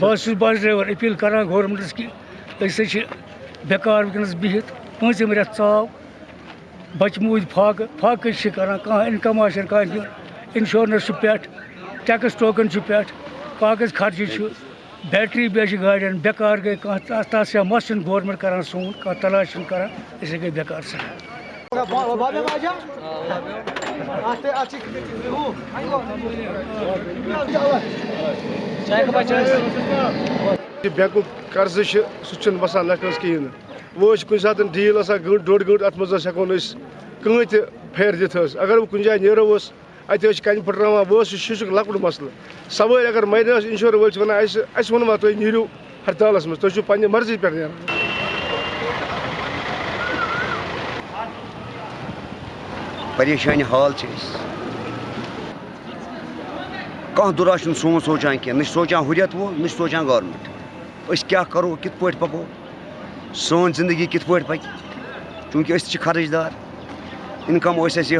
بہت bus driver appeal کران governments کہ أسۍ حظ چھِ بیکار وٕنکٮ۪نس بِہِتھ پوٗنٛژِم رٮ۪تھ ژاو بچہِ موٗدۍ فاقہٕ فاقہٕ چھِ کران کانٛہہ اِنکم آسہِ کانٛہہ دیُن اِنشورنس چھُ پٮ۪ٹھ ٹیکٕس ٹوکن چھُ پٮ۪ٹھ کاغذ خرچہِ چھُ بیٹری بیٚیہِ چھِ گاڑٮ۪ن بیکار گٔے کانٛہہ تتھ تتھ سیاہ مس چھُنہٕ گورمنٹ کران سون کانٛہہ تلاش چھُنہٕ کران أسۍ گٔے بیکار سٮ۪ٹھاہ بینکُک قرضہٕ چھُ سُہ چھُنہٕ وسان لٮ۪کھنس کِہیٖنۍ نہٕ وۄنۍ حظ چھِ کُنہِ ساتہٕ ڈیٖل آسان گٲنٛٹہٕ ڈۄڑ گٲنٛٹہٕ اَتھ منٛز حظ ہٮ۪کو نہٕ أسۍ کٕہٕنۍ تہِ پھیرٕ دِتھ حظ اگر بہٕ کُنہِ جایہِ نیرو حظ اَتہِ حظ چھِ کَنہِ پھٕٹراوان وۄنۍ حظ چھُ شیٖشُک لۄکُٹ مسلہٕ سوٲرۍ اگر مرِ حظ اِنشور وٲلۍ چھِ وَنان اَسہِ اَسہِ ووٚنوا تُہۍ نیٖرِو ہرتالَس منٛز تُہۍ چھُو پنٛنہِ مرضی پٮ۪ٹھ نیران پریشانی حال چھِ أسۍ کانٛہہ دُرا چھُنہٕ سون سونٛچان کینٛہہ نہ چھِ سونٛچان ہُرٮ۪تھ وول نہ چھِ سونٛچان گورمٮ۪نٛٹ أسۍ کیٛاہ کَرو کِتھ پٲٹھۍ پَکو؟ سٲنۍ زندگی کِتھ پٲٹھۍ پَکہِ چوٗنٛکہِ أسۍ خرچ چھِ خرٕچ دار اِنکَم ٲس اَسہِ